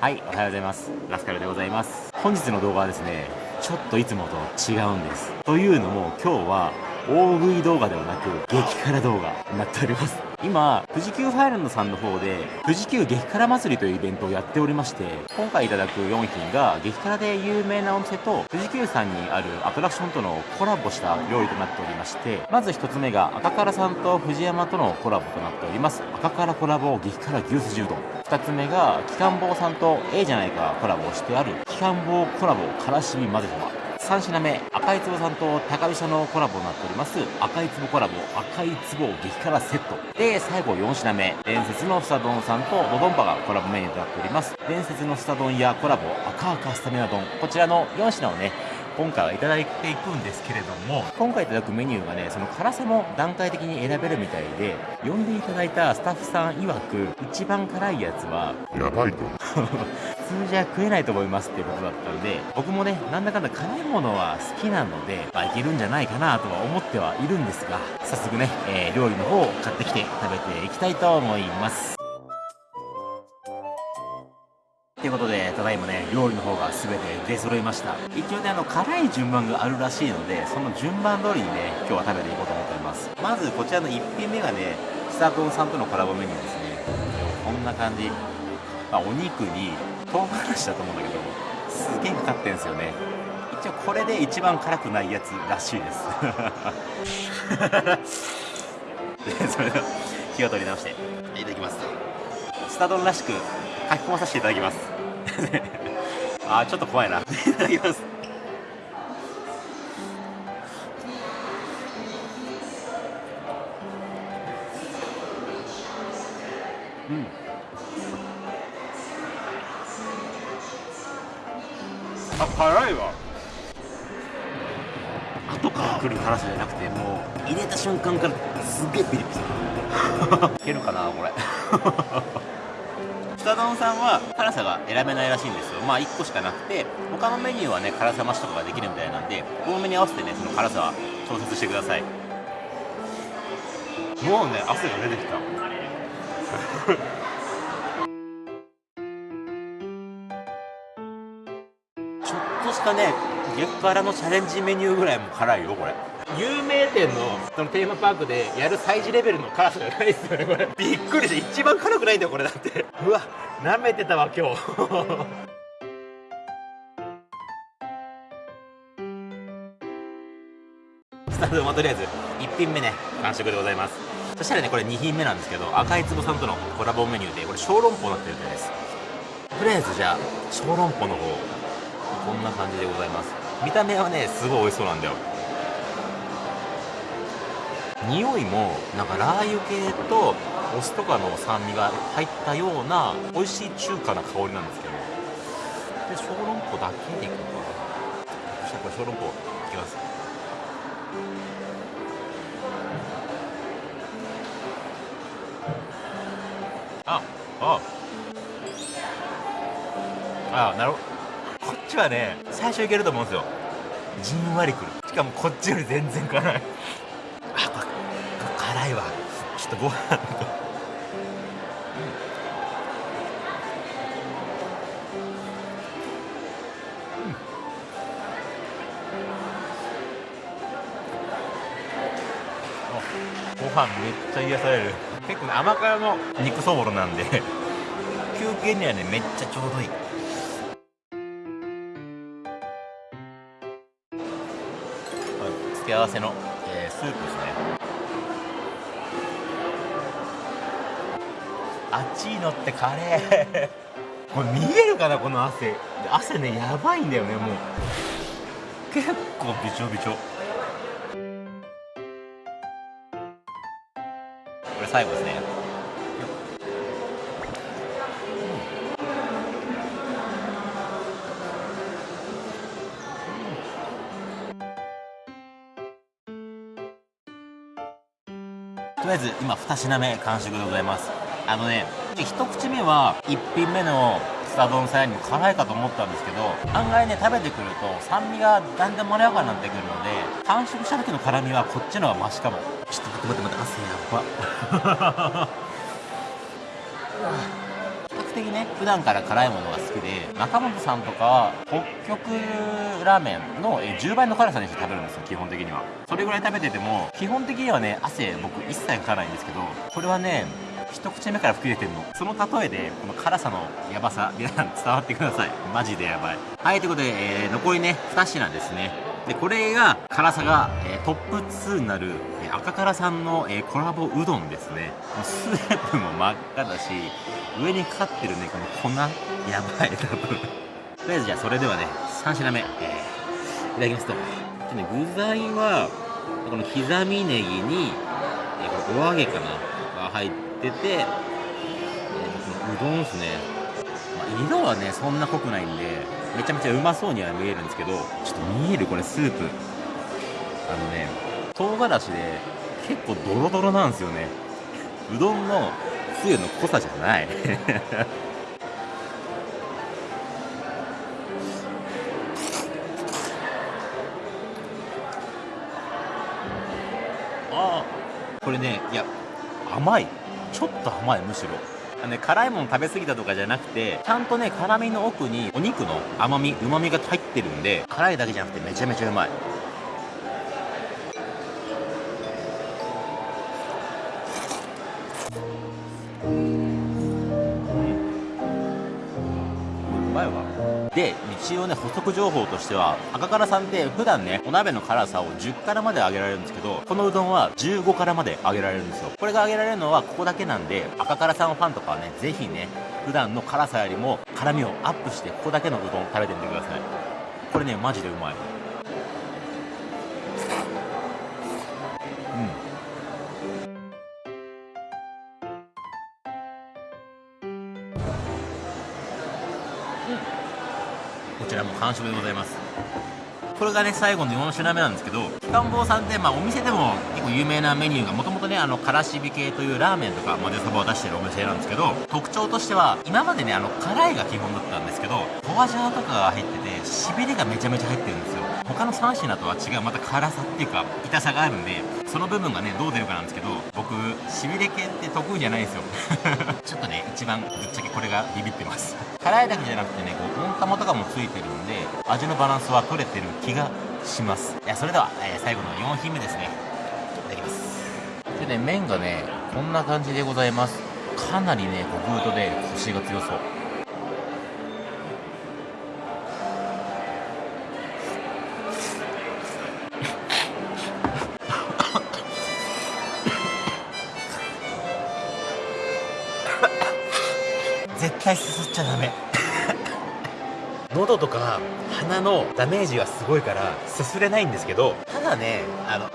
はいおはようございます。ラスカルでございます。本日の動画はですねちょっといつもと違うんです。というのも今日は大食い動画ではなく激辛動画になっております。今富士急ファイランドさんの方で富士急激辛祭りというイベントをやっておりまして今回いただく4品が激辛で有名なお店と富士急さんにあるアトラクションとのコラボした料理となっておりましてまず1つ目が赤辛さんと藤山とのコラボとなっております。赤辛コラボ激辛牛すじうどん。2つ目が機関棒さんと A じゃないかコラボをしてある。機関棒コラボからしみ混ぜそば3品目赤い壺さんと高飛車のコラボになっております。赤い壺コラボ赤い壺激辛セット。で最後4品目伝説のスタ丼さんとドドンパがコラボメニューとなっております。伝説のスタ丼やコラボ赤赤スタミナ丼。こちらの4品をね今回はいただいていくんですけれども今回いただくメニューがねその辛さも段階的に選べるみたいで呼んでいただいたスタッフさん曰く一番辛いやつはやばいと普通じゃ食えないと思いますっていうことだったんで僕もねなんだかんだ辛いものは好きなので、まあ、いけるんじゃないかなとは思ってはいるんですが早速ね、えー、料理の方を買ってきて食べていきたいと思いますということでただいまね料理の方が全て出揃いました。一応ねあの辛い順番があるらしいのでその順番通りにね今日は食べていこうと思っております。まずこちらの1品目がね久丼さんとのコラボメニューですね。こんな感じ。まあ、お肉に唐辛子だと思うんだけどすげえかかってんですよね。一応これで一番辛くないやつらしいです。でそれでは火を取り直していただきます。スタ丼らしく書き込まさせていただきます。あーちょっと怖いな。いただきます。うん。あ辛いわ後から来る辛さじゃなくてもう入れた瞬間からすげえピリピリ いけるかなこれ 北丼さんは辛さが選べないらしいんですよ。まあ1個しかなくて他のメニューはね辛さ増しとかができるみたいなんで多めに合わせてねその辛さは調節してください。もうね汗が出てきた。ちょっとしたね激辛のチャレンジメニューぐらいも辛いよこれ有名店のそのテーマパークでやる催事レベルの辛さじゃないですよねこれ。びっくりして一番辛くないんだよこれだって。うわ舐めてたわ今日。スタートはとりあえず1品目ね完食でございます。そしたらねこれ2品目なんですけど赤い壺さんとのコラボメニューでこれ小籠包になってるみたいです。とりあえずじゃあ小籠包の方こんな感じでございます。見た目はねすごい美味しそうなんだよ匂いもなんかラー油系とお酢とかの酸味が入ったような美味しい中華な香りなんですけどで小籠包だけでいくのかな。そしたらこれ小籠包いきます。ああ。あなるほど。こっちはね最初いけると思うんですよ。じんわりくる。しかもこっちより全然辛い。いわ。ちょっとご飯ご飯めっちゃ癒される。結構ね甘辛の肉そぼろなんで。休憩にはねめっちゃちょうどいい付け合わせの、えー、スープですね。熱いのってカレー。これ見えるかなこの汗。汗ねやばいんだよねもう。結構びちょびちょ。これ最後ですね。とりあえず今2品目完食でございます。あのね一口目は1品目のスタ丼さんよりも辛いかと思ったんですけど案外ね食べてくると酸味がだんだんまろやかになってくるので完食した時の辛みはこっちの方がマシかも。ちょっと待って待って待って汗やば。比 較的ね普段から辛いものが好きで中本さんとかは北極ラーメンの10倍の辛さにして食べるんですよ基本的には。それぐらい食べてても基本的にはね汗僕一切かかないんですけどこれはね一口目から吹き出てんの。その例えでこの辛さのヤバさ皆さん伝わってください。マジでヤバい。はいということで、えー残りね2品ですね。でこれが辛さが、えートップ2になる、えー赤辛さんの、えーコラボうどんですね。スープも真っ赤だし上にかかってるねこの粉？やばい多分。とりあえずじゃあそれではね3品目、えーいただきますと。でね具材はこの刻みネギに、えーこれお揚げかなが入ってて、えーこのうどんですね、まあ色はねそんな濃くないんでめちゃめちゃうまそうには見えるんですけどちょっと見えるこれスープ。あのね唐辛子で結構ドロドロなんですよね。うどんのつゆの濃さじゃない。ああ。これねいや甘い。ちょっと甘いむしろ。ね、辛いもの食べ過ぎたとかじゃなくてちゃんとね辛みの奥にお肉の甘みうまみが入ってるんで辛いだけじゃなくてめちゃめちゃうまい。で一応ね補足情報としては赤辛さんって普段ねお鍋の辛さを10からまで上げられるんですけどこのうどんは15からまで上げられるんですよ。これが上げられるのはここだけなんで赤辛さんファンとかはねぜひね普段の辛さよりも辛みをアップしてここだけのうどん食べてみてください。これねマジでうまい。ちらも完食でございます。これがね最後の4品目なんですけど機関坊さんって、まあ、お店でも結構有名なメニューがもともとねあのからしび系というラーメンとか混ぜそばを出してるお店なんですけど特徴としては今までねあの辛いが基本だったんですけどフォアジャーとかが入っててしびれがめちゃめちゃ入ってるんですよ。他の3品とは違うまた辛さっていうか痛さがあるんでその部分がねどう出るかなんですけど僕しびれ系って得意じゃないんですよ。ちょっとね一番ぶっちゃけこれがビビってます。辛いだけじゃなくてねこう温玉とかもついてるんで味のバランスは取れてる気がします。いやそれでは、えー最後の4品目ですね。いただきます。でね麺がねこんな感じでございます。かなりね極太でコシが強そう。絶対すすっちゃダメ。喉とか鼻のダメージがすごいからすすれないんですけどただねあの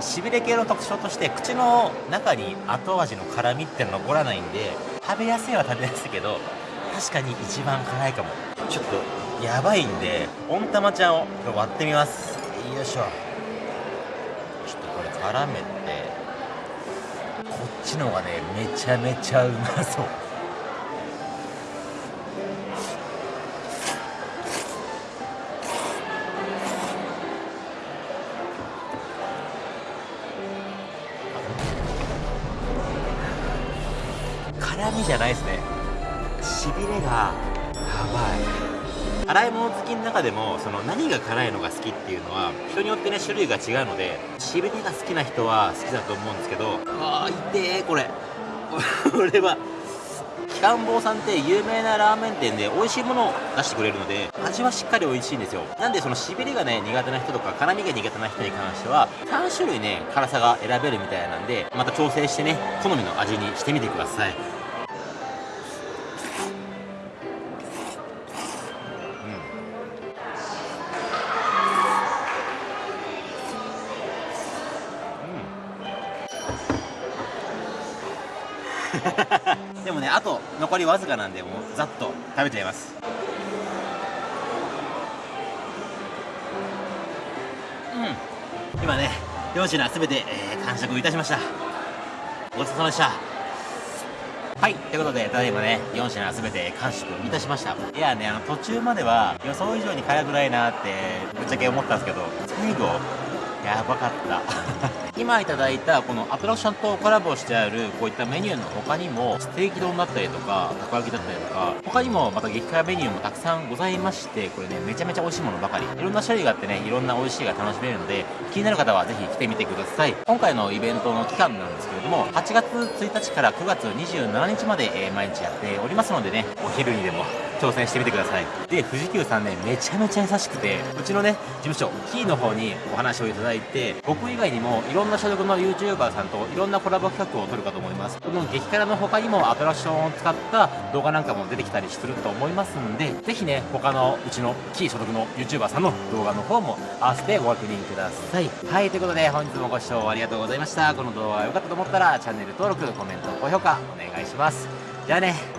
しびれ系の特徴として口の中に後味の辛みっての残らないんで食べやすいは食べやすいけど確かに一番辛いかも。ちょっとやばいんで温玉ちゃんを割ってみます。よいしょ。ちょっとこれ絡めてこっちの方がねめちゃめちゃうまそう辛みじゃないですね。しびれがやばい。洗い物好きの中でもその何が辛いのが好きっていうのは人によってね種類が違うのでしびれが好きな人は好きだと思うんですけどああ痛えこれ。これは機関坊さんって有名なラーメン店で美味しいものを出してくれるので味はしっかり美味しいんですよ。なんでそのしびれがね苦手な人とか辛みが苦手な人に関しては3種類ね辛さが選べるみたいなんでまた調整してね好みの味にしてみてください。でもねあと残りわずかなんでもうざっと食べちゃいます。うん。今ね4品すべて、えー完食いたしました。ごちそうさまでした。はい。ということでただいまね4品すべて完食いたしました。いやねあの途中までは予想以上に辛くないなってぶっちゃけ思ったんですけど最後やばかった。今いただいたこのアトラクションとコラボしてあるこういったメニューの他にもステーキ丼だったりとかたこ焼きだったりとか他にもまた激辛メニューもたくさんございましてこれねめちゃめちゃ美味しいものばかり。いろんな種類があってねいろんな美味しいが楽しめるので気になる方はぜひ来てみてください。今回のイベントの期間なんですけれども8月1日から9月27日まで、え、毎日やっておりますのでねお昼にでも挑戦してみてください。で富士急さんねめちゃめちゃ優しくてうちのね事務所キーの方にお話をいただいて僕以外にもいろんな所属の YouTuber さんといろんなコラボ企画を撮るかと思います。この激辛の他にもアトラクションを使った動画なんかも出てきたりすると思いますんでぜひね他のうちのキー所属の YouTuber さんの動画の方も合わせてご確認ください。はいということで本日もご視聴ありがとうございました。この動画が良かったと思ったらチャンネル登録コメント高評価お願いします。じゃあね